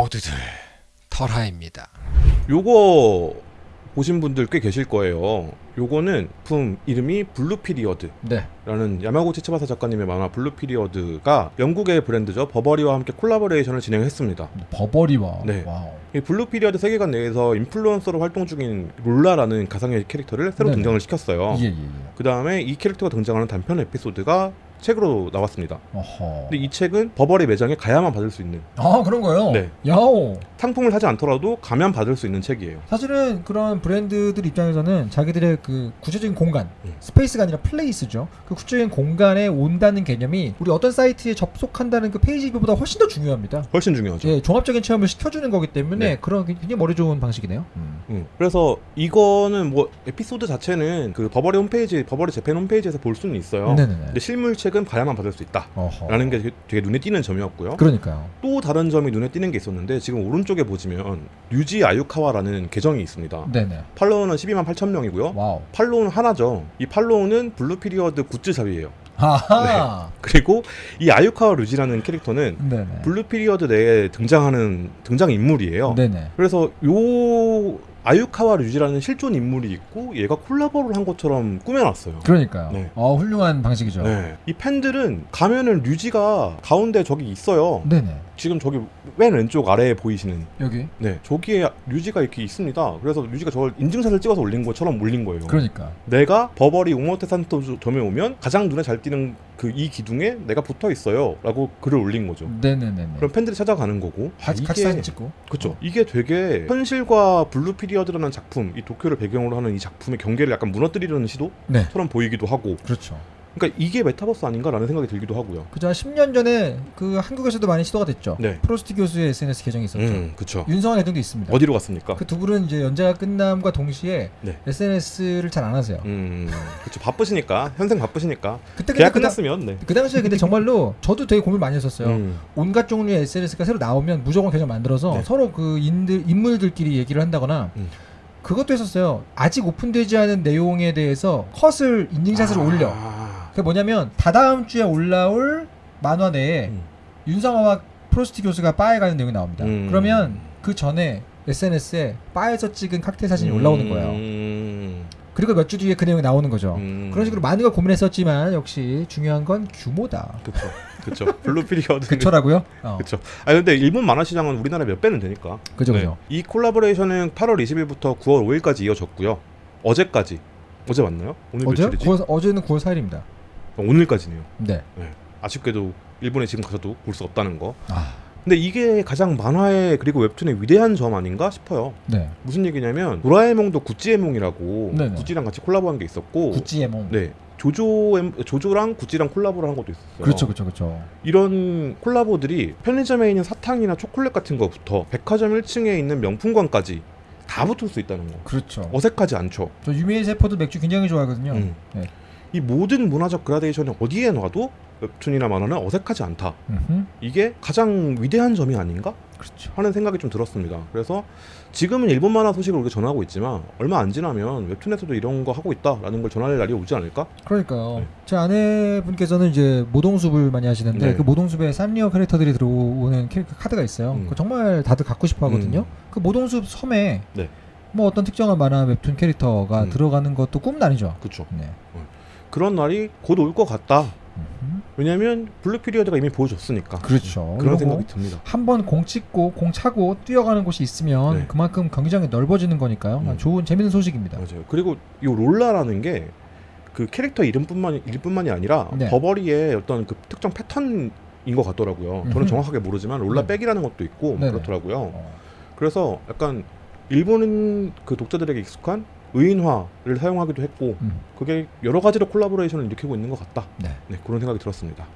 모두들 털하입니다. 요거 보신 분들 꽤 계실 거예요. 요거는 작품 이름이 블루 피리어드라는 네. 야마구치 츠바사 작가님의 만화 블루 피리어드가 영국의 브랜드죠. 버버리와 함께 콜라보레이션을 진행했습니다. 버버리와. 네. 와우. 이 블루 피리어드 세계관 내에서 인플루언서로 활동 중인 롤라라는 가상의 캐릭터를 새로 네네. 등장을 시켰어요. 예, 예, 예. 그 다음에 이 캐릭터가 등장하는 단편 에피소드가 책으로 나왔습니다. 어허. 근데 이 책은 버버리 매장에 가야만 받을 수 있는 아, 그런 거요? 네. 야오. 상품을 사지 않더라도 가면 받을 수 있는 책이에요. 사실은 그런 브랜드들 입장에서는 자기들의 그 구체적인 공간, 음. space가 아니라 place죠. 그 구체적인 공간에 온다는 개념이 우리 어떤 사이트에 접속한다는 그 page view보다 훨씬 더 중요합니다. 훨씬 중요하죠. 예, 종합적인 체험을 시켜주는 거기 때문에 네. 그런 굉장히 머리 좋은 방식이네요. 음. 음, 그래서 이거는 뭐 에피소드 자체는 그 버버리 홈페이지, 버버리 재팬 홈페이지에서 볼 수는 있어요. 네네네. 근데 실물 책은 가야만 받을 수 있다라는 어허. 게 되게, 눈에 띄는 점이었고요. 그러니까요. 또 다른 점이 눈에 띄는 게 있었는데 지금 오른쪽에 보시면 류지 아유카와라는 계정이 있습니다. 네네. 팔로워는 12만 8천 명이고요. 와우. 팔로우는 하나죠. 이 팔로우는 블루 피리어드 굿즈샵이에요. 하하. 그리고 이 아유카와 류지라는 캐릭터는 네네. 블루 피리어드 내에 등장하는 등장 인물이에요. 네네. 그래서 요 아유카와 류지라는 실존 인물이 있고 얘가 콜라보를 한 것처럼 꾸며놨어요. 그러니까요. 네. 어, 훌륭한 방식이죠. 네. 이 팬들은 가면은 류지가 가운데 저기 있어요. 네네. 지금 저기 맨 왼쪽 아래에 보이시는 여기. 네 저기에 류지가 이렇게 있습니다. 그래서 류지가 저걸 인증샷을 찍어서 올린 것처럼 올린 거예요. 그러니까. 내가 버버리 오모테산도 점에 오면 가장 눈에 잘 띄는 그 이 기둥에 내가 붙어 있어요라고 글을 올린 거죠. 네네네. 그럼 팬들이 찾아가는 거고 아, 같이, 사진 찍고. 그쵸 어. 이게 되게 현실과 블루 피리어드라는 작품 이 도쿄를 배경으로 하는 이 작품의 경계를 약간 무너뜨리려는 시도처럼 네. 보이기도 하고 그렇죠. 그러니까 이게 메타버스 아닌가라는 생각이 들기도 하고요 그죠. 한 10년 전에 그 한국에서도 많이 시도가 됐죠. 네 프로스트 교수의 SNS 계정이 있었죠. 음, 그쵸 윤성환 대통도 있습니다. 어디로 갔습니까? 그 두 분은 이제 연재가 끝남과 동시에 네. SNS를 잘 안 하세요. 음 그쵸 바쁘시니까 현생 바쁘시니까 그때 계약 그, 다- 끝났으면 네 그 당시에 근데 정말로 저도 되게 고민 많이 했었어요. 음, 온갖 종류의 SNS가 새로 나오면 무조건 계정 만들어서 네. 서로 그 인들 인물들끼리 얘기를 한다거나 음. 그것도 했었어요. 아직 오픈되지 않은 내용에 대해서 컷을 인증샷을 아, 올려. 그게 뭐냐면 다다음 주에 올라올 만화 내에 음. 윤성아와 프로스트 교수가 바에 가는 내용이 나옵니다. 음. 그러면 그 전에 SNS에 바에서 찍은 칵테일 사진이 올라오는 거예요. 음, 그리고 몇 주 뒤에 그 내용이 나오는 거죠. 음. 그런 식으로 많은 걸 고민했었지만 역시 중요한 건 규모다. 그쵸 그쵸 블루 피리어드 그쵸?라고요? 어. 그쵸. 아 근데 일본 만화 시장은 우리나라 몇 배는 되니까. 그죠, 네. 그죠. 이 콜라보레이션은 8월 20일부터 9월 5일까지 이어졌고요. 어제까지. 어제 맞나요? 오늘 어제? 며칠이지? 9월, 어제는 9월 4일입니다. 오늘까지네요. 네. 아쉽게도 일본에 지금 가서도 볼 수 없다는 거. 아, 근데 이게 가장 만화의 그리고 웹툰의 위대한 점 아닌가 싶어요. 네. 무슨 얘기냐면 도라에몽도 구찌에몽이라고 네네. 구찌랑 같이 콜라보한 게 있었고 구찌에몽. 네. 조조 조조랑 구찌랑 콜라보를 한 것도 있었어요. 그렇죠, 그렇죠, 그렇죠. 이런 콜라보들이 편의점에 있는 사탕이나 초콜릿 같은 거부터 백화점 1층에 있는 명품관까지 다 붙을 수 있다는 거. 그렇죠. 어색하지 않죠. 저 유미의 세포도 맥주 굉장히 좋아하거든요. 음. 네. 이 모든 문화적 그라데이션이 어디에 놔도 웹툰이나 만화는 어색하지 않다. 이게 가장 위대한 점이 아닌가 그렇죠. 하는 생각이 좀 들었습니다. 그래서 지금은 일본 만화 소식을 우리가 전하고 있지만 얼마 안 지나면 웹툰에서도 이런 거 하고 있다라는 걸 전할 날이 오지 않을까? 그러니까요. 네. 제 아내분께서는 이제 모동숲을 많이 하시는데 네. 그 모동숲에 산리오 캐릭터들이 들어오는 캐릭터 카드가 있어요. 음. 정말 다들 갖고 싶어 하거든요. 음. 그 모동숲 섬에 네. 뭐 어떤 특정한 만화 웹툰 캐릭터가 음. 들어가는 것도 꿈은 아니죠. 그렇죠. 네. 그런 날이 곧 올 것 같다. 음흠. 왜냐하면 블루 피리어드가 이미 보여줬으니까. 그렇죠. 그런 생각이 듭니다. 한번 공 찍고 공 차고 뛰어가는 곳이 있으면 네. 그만큼 경기장이 넓어지는 거니까요. 음. 좋은 재밌는 소식입니다. 맞아요. 그리고 이 롤라라는 게 그 캐릭터 이름뿐만 일뿐만이 아니라 네. 버버리의 어떤 그 특정 패턴인 것 같더라고요. 음흠. 저는 정확하게 모르지만 롤라 네. 백이라는 것도 있고 네네. 그렇더라고요. 어. 그래서 약간 일본은 그 독자들에게 익숙한 의인화를 사용하기도 했고 음. 그게 여러 가지로 콜라보레이션을 일으키고 있는 것 같다. 네. 네 그런 생각이 들었습니다.